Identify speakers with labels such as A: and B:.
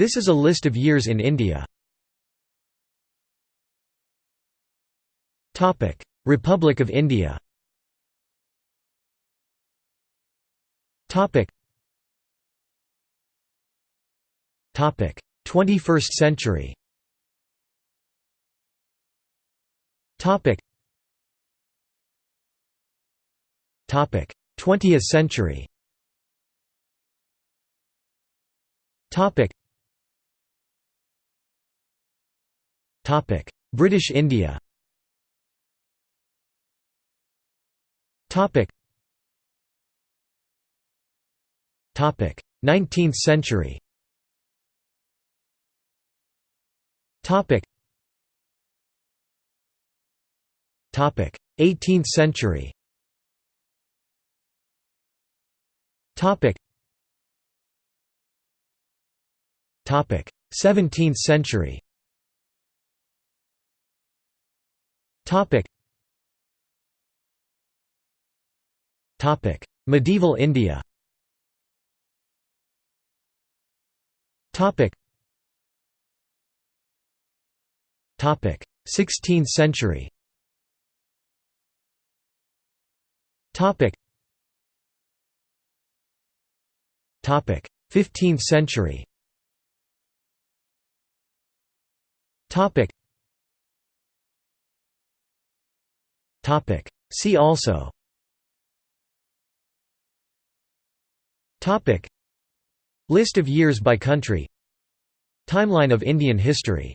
A: This is a list of years in India. Republic of India Topic. Topic. 21st century. Topic. Topic. 20th century. Topic. British India. Topic. Topic. 19th century. Topic. Topic. 18th century. Topic. Topic. 17th century. Topic. Topic: Medieval India. Topic. Topic: 16th century. Topic. Topic: 15th century. Topic. Topic. See also. Topic List of years by country Timeline of Indian history